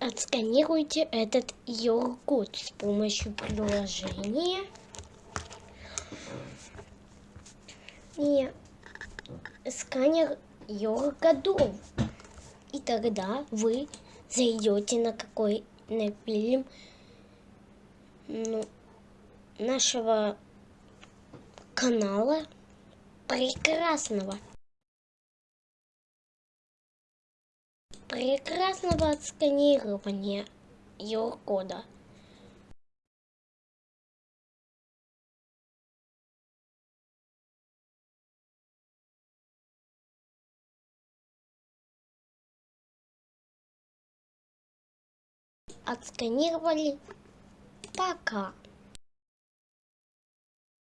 Отсканируйте этот QR-код с помощью приложения. И сканер QR-кодов. И тогда вы зайдете на какой на фильм ну, нашего канала прекрасного. Прекрасного отсканирования QR-кода. Отсканировали. Пока.